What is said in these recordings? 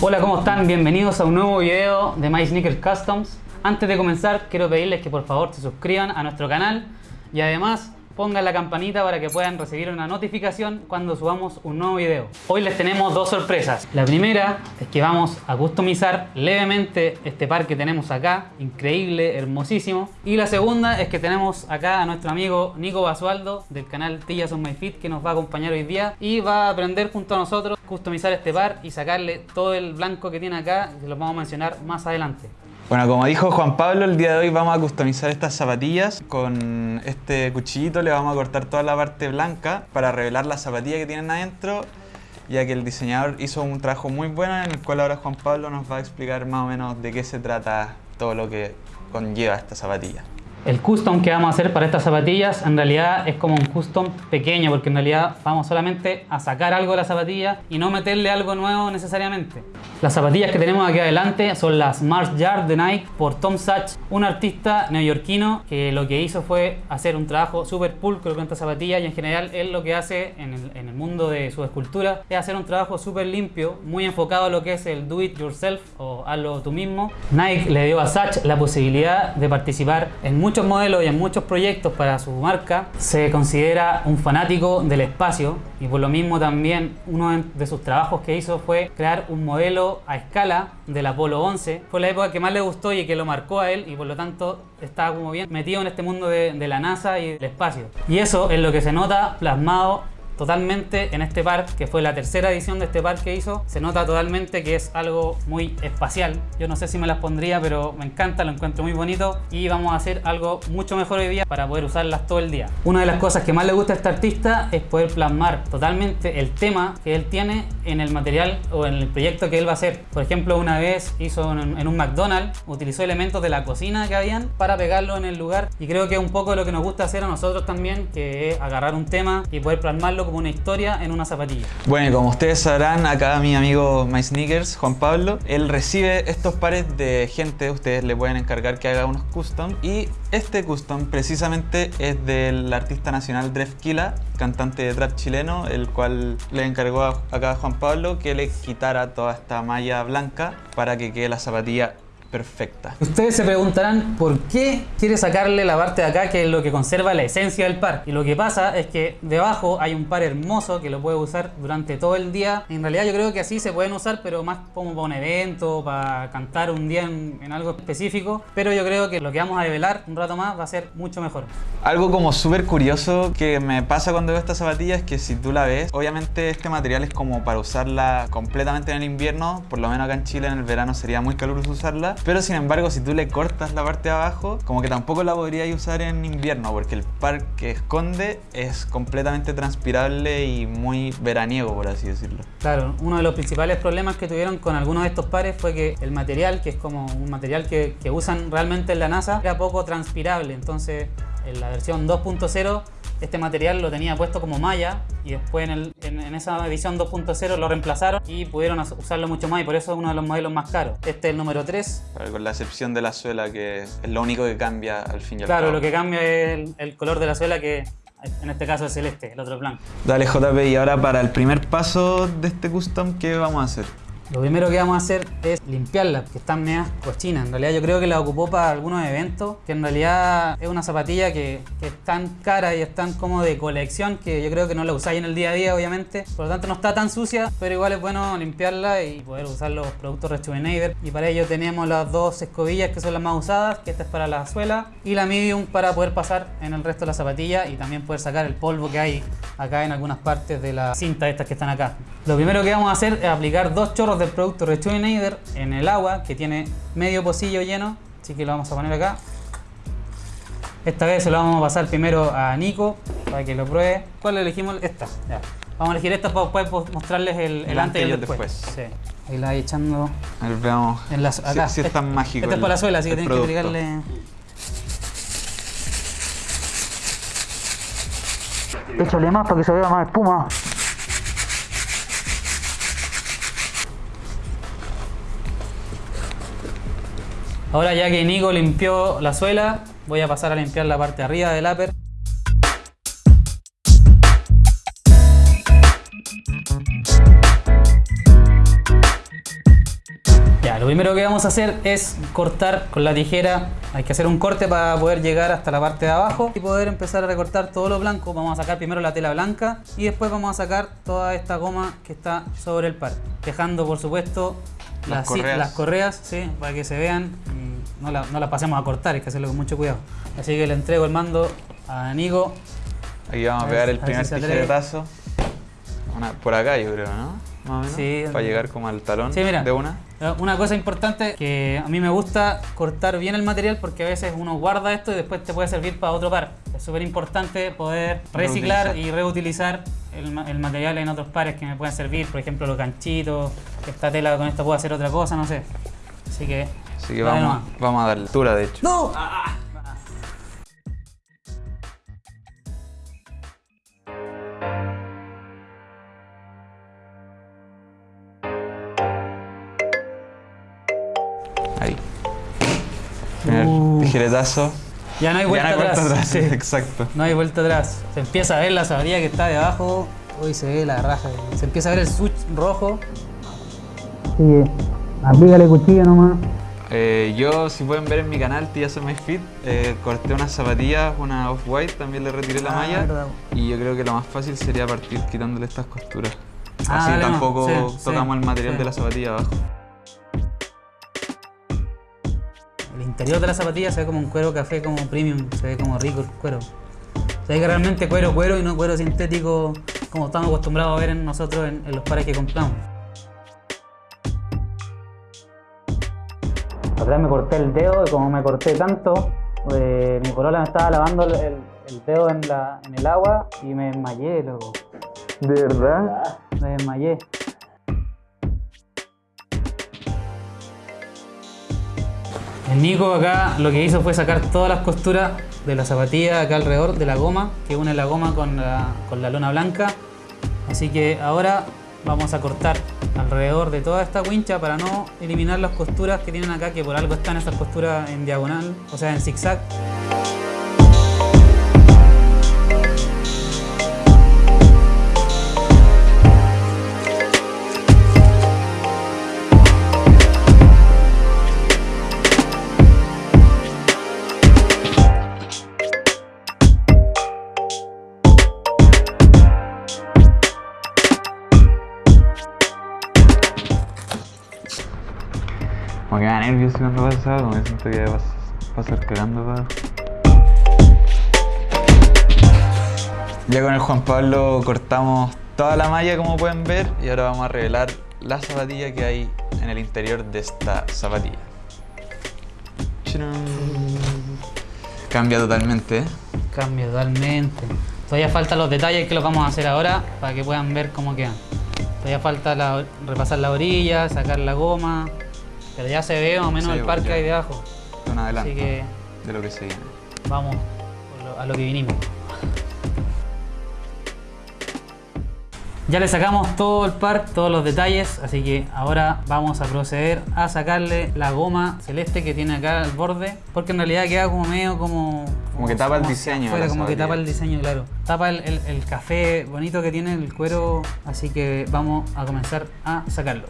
Hola, ¿cómo están? Bienvenidos a un nuevo video de My Sneakers Customs. Antes de comenzar, quiero pedirles que por favor se suscriban a nuestro canal y además pongan la campanita para que puedan recibir una notificación cuando subamos un nuevo video. Hoy les tenemos dos sorpresas. La primera es que vamos a customizar levemente este par que tenemos acá, increíble, hermosísimo. Y la segunda es que tenemos acá a nuestro amigo Nico Basualdo del canal Tillas on My Feet que nos va a acompañar hoy día y va a aprender junto a nosotros customizar este par y sacarle todo el blanco que tiene acá, que lo vamos a mencionar más adelante. Bueno, como dijo Juan Pablo, el día de hoy vamos a customizar estas zapatillas. Con este cuchillito le vamos a cortar toda la parte blanca para revelar la zapatilla que tienen adentro, ya que el diseñador hizo un trabajo muy bueno en el cual ahora Juan Pablo nos va a explicar más o menos de qué se trata todo lo que conlleva esta zapatilla. El custom que vamos a hacer para estas zapatillas en realidad es como un custom pequeño porque en realidad vamos solamente a sacar algo de la zapatilla y no meterle algo nuevo necesariamente. Las zapatillas que tenemos aquí adelante son las Mars Yard de Nike por Tom Sachs, un artista neoyorquino que lo que hizo fue hacer un trabajo súper pulcro con estas zapatillas y en general él lo que hace en el, en el mundo de su escultura es hacer un trabajo súper limpio, muy enfocado a lo que es el do it yourself o hazlo tú mismo. Nike le dio a Sachs la posibilidad de participar en muchos modelos y en muchos proyectos para su marca, se considera un fanático del espacio y por lo mismo también uno de sus trabajos que hizo fue crear un modelo a escala del Apolo 11. Fue la época que más le gustó y que lo marcó a él y por lo tanto está como bien metido en este mundo de, la NASA y del espacio. Y eso es lo que se nota plasmado totalmente en este par, que fue la tercera edición de este par que hizo. Se nota totalmente que es algo muy espacial. Yo no sé si me las pondría, pero me encanta, lo encuentro muy bonito y vamos a hacer algo mucho mejor hoy día para poder usarlas todo el día. Una de las cosas que más le gusta a este artista es poder plasmar totalmente el tema que él tiene en el material o en el proyecto que él va a hacer. Por ejemplo, una vez hizo en un McDonald's, utilizó elementos de la cocina que habían para pegarlo en el lugar y creo que es un poco lo que nos gusta hacer a nosotros también, que es agarrar un tema y poder plasmarlo como una historia en una zapatilla. Bueno, como ustedes sabrán, acá mi amigo My Sneakers, Juan Pablo, él recibe estos pares de gente, ustedes le pueden encargar que haga unos custom y este custom precisamente es del artista nacional Drefkila, cantante de trap chileno, el cual le encargó a, acá a Juan Pablo que le quitara toda esta malla blanca para que quede la zapatilla perfecta. Ustedes se preguntarán por qué quiere sacarle la parte de acá que es lo que conserva la esencia del par. Y lo que pasa es que debajo hay un par hermoso que lo puede usar durante todo el día. En realidad yo creo que así se pueden usar, pero más como para un evento, para cantar un día en, en algo específico. Pero yo creo que lo que vamos a develar un rato más va a ser mucho mejor. Algo como súper curioso que me pasa cuando veo esta zapatilla es que si tú la ves, obviamente este material es como para usarla completamente en el invierno, por lo menos acá en Chile en el verano sería muy caluroso usarla, pero sin embargo si tú le cortas la parte de abajo, como que tampoco la podrías usar en invierno porque el par que esconde es completamente transpirable y muy veraniego por así decirlo. Claro, uno de los principales problemas que tuvieron con algunos de estos pares fue que el material, que es como un material que, usan realmente en la NASA, era poco transpirable, entonces en la versión 2.0 este material lo tenía puesto como malla y después en, el, en, en esa edición 2.0 lo reemplazaron y pudieron usarlo mucho más y por eso es uno de los modelos más caros. Este es el número 3. Claro, con la excepción de la suela que es lo único que cambia al fin y al Claro, cabo. lo que cambia es el, el color de la suela que en este caso es celeste, el otro es blanco. Dale JP y ahora para el primer paso de este custom, ¿qué vamos a hacer? Lo primero que vamos a hacer es limpiarla, que están medias cochinas. En realidad yo creo que la ocupó para algunos eventos, que en realidad es una zapatilla que, es tan cara y es tan como de colección que yo creo que no la usáis en el día a día, obviamente. Por lo tanto no está tan sucia, pero igual es bueno limpiarla y poder usar los productos Rejuvenator. Y para ello tenemos las dos escobillas que son las más usadas, que esta es para la suela, y la medium para poder pasar en el resto de la zapatilla y también poder sacar el polvo que hay acá en algunas partes de la cinta estas que están acá. Lo primero que vamos a hacer es aplicar dos chorros del producto Rejuvenator en el agua que tiene medio pocillo lleno, así que lo vamos a poner acá. Esta vez se lo vamos a pasar primero a Nico para que lo pruebe. ¿Cuál elegimos? Esta. Ya. Vamos a elegir esta para después mostrarles el, el antes y el después. Sí. Ahí la voy echando A ver, veamos en las, acá. si, si es tan mágico. Esta es para la suela, así que tienes que agregarle. Échale más para que se vea más espuma. Ahora ya que Nico limpió la suela, voy a pasar a limpiar la parte de arriba del upper. Ya, lo primero que vamos a hacer es cortar con la tijera. Hay que hacer un corte para poder llegar hasta la parte de abajo y poder empezar a recortar todo lo blanco. Vamos a sacar primero la tela blanca y después vamos a sacar toda esta goma que está sobre el par. Dejando, por supuesto, las, correas, las correas sí, para que se vean no la, no la pasemos a cortar, hay que hacerlo con mucho cuidado. Así que le entrego el mando a Nico. Aquí vamos a, A pegar ver- el primer si tijeretazo. Una- por acá yo creo, ¿no? Más o menos. Sí. Para llegar como al talón Sí, mira. de una. Eh, Una cosa importante que a mí me gusta cortar bien el material porque a veces uno guarda esto y después te puede servir para otro par. Es súper importante poder reciclar Reutilizar. y reutilizar el, el material en otros pares que me pueden servir, por ejemplo los ganchitos, esta tela con esta puedo hacer otra cosa, no sé. Así que, Así que vamos, vamos a darle altura, de hecho. ¡No! Ahí. Primer Uh. tijeretazo. Ya no hay vuelta ya no hay atrás. vuelta atrás. Sí. Exacto. No hay vuelta atrás. Se empieza a ver la sabría que está debajo. Hoy se ve la raja. Se empieza a ver el switch rojo. Que aplícale cuchillo nomás. Eh, yo, si pueden ver en mi canal, Tía My Fit, eh, corté unas zapatillas, una off-white, también le retiré la Ah, malla. verdad. Y yo creo que lo más fácil sería partir quitándole estas costuras. Ah, Así dale, tampoco sí, tocamos el material sí. de la zapatilla abajo. El interior de la zapatilla se ve como un cuero café como premium, se ve como rico el cuero. Se ve que realmente cuero cuero y no cuero sintético como estamos acostumbrados a ver en nosotros en, en los pares que compramos. Vez me corté el dedo y como me corté tanto, pues, mi polola me estaba lavando el, el- el dedo en, la, en el agua y me desmayé, loco. ¿De verdad? Me desmayé. El Nico acá lo que hizo fue sacar todas las costuras de la zapatilla acá alrededor de la goma, que une la goma con la, con la lona blanca. Así que ahora vamos a cortar alrededor de toda esta wincha para no eliminar las costuras que tienen acá, que por algo están esas costuras en diagonal, o sea en zigzag. Nervioso cuando pasa eso, como que siento que va a pasar cagando Ya con el Juan Pablo cortamos toda la malla como pueden ver y ahora vamos a revelar la zapatilla que hay en el interior de esta zapatilla. ¡Chirán! Cambia totalmente, ¿eh? Cambia totalmente. Todavía faltan los detalles que los vamos a hacer ahora para que puedan ver cómo quedan. Todavía falta la- repasar la orilla, sacar la goma, pero ya se ve más o menos Sí, el parque ahí debajo. Un adelanto Así que de lo que se viene. vamos a lo que vinimos. Ya le sacamos todo el par, todos los detalles, así que ahora vamos a proceder a sacarle la goma celeste que tiene acá al borde, porque en realidad queda como medio como... Como que tapa el diseño la como que tapa el diseño, claro. Tapa el, el- el café bonito que tiene el cuero, así que vamos a comenzar a sacarlo.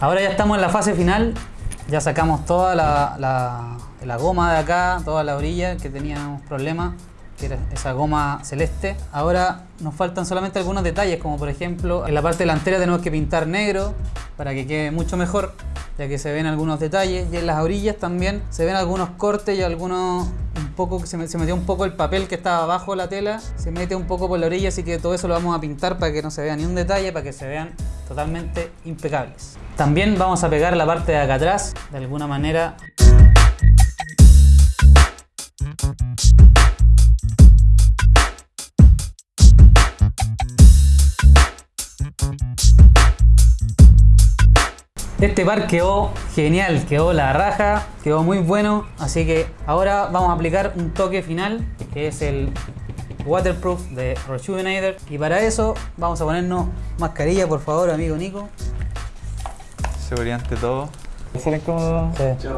Ahora ya estamos en la fase final. Ya sacamos toda la, la- goma de acá, toda la orilla que teníamos problemas, que era esa goma celeste. Ahora nos faltan solamente algunos detalles, como por ejemplo en la parte delantera tenemos que pintar negro para que quede mucho mejor, ya que se ven algunos detalles. Y en las orillas también se ven algunos cortes y algunos un poco se metió un poco el papel que estaba abajo la tela, se mete un poco por la orilla, así que todo eso lo vamos a pintar para que no se vea ni un detalle, para que se vean totalmente impecables. También vamos a pegar la parte de acá atrás, de alguna manera. Este par quedó genial, quedó la raja, quedó muy bueno, así que ahora vamos a aplicar un toque final que es el waterproof de Rejuvenator. Y para eso vamos a ponernos mascarilla, por favor, amigo Nico. Seguridad ante todo. ¿Ser incómodo? Sí.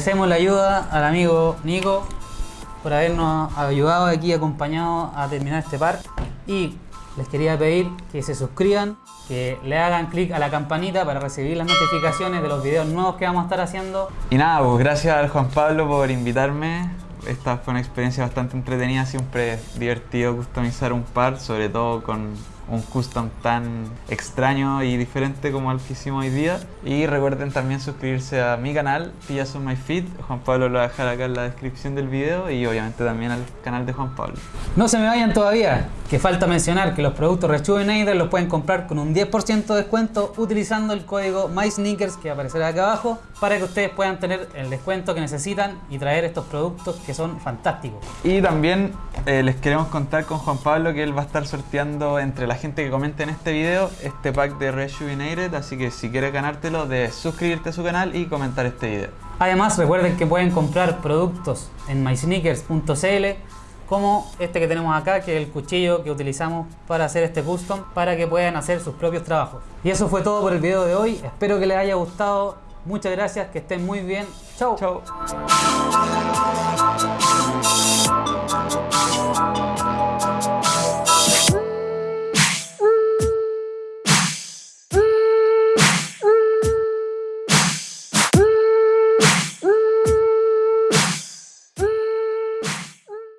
Agradecemos la ayuda al amigo Nico por habernos ayudado aquí, acompañado a terminar este par. Y les quería pedir que se suscriban, que le hagan clic a la campanita para recibir las notificaciones de los videos nuevos que vamos a estar haciendo. Y nada, pues gracias al Juan Pablo por invitarme. Esta fue una experiencia bastante entretenida, siempre divertido customizar un par, sobre todo con un custom tan extraño y diferente como el que hicimos hoy día. Y recuerden también suscribirse a mi canal, Pillas on My Feed. Juan Pablo lo va a dejar acá en la descripción del video y obviamente también al canal de Juan Pablo. No se me vayan todavía, que falta mencionar que los productos Rejuvenator los pueden comprar con un 10% de descuento utilizando el código MySneakers que aparecerá acá abajo para que ustedes puedan tener el descuento que necesitan y traer estos productos que son fantásticos. Y también eh, les queremos contar con Juan Pablo que él va a estar sorteando entre la gente que comente en este video este pack de Rejuvenated, así que si quieres ganártelo, de suscribirte a su canal y comentar este video. Además, recuerden que pueden comprar productos en mysneakers.cl como este que tenemos acá, que es el cuchillo que utilizamos para hacer este custom, para que puedan hacer sus propios trabajos. Y eso fue todo por el video de hoy, espero que les haya gustado, muchas gracias, que estén muy bien, chao. Chao.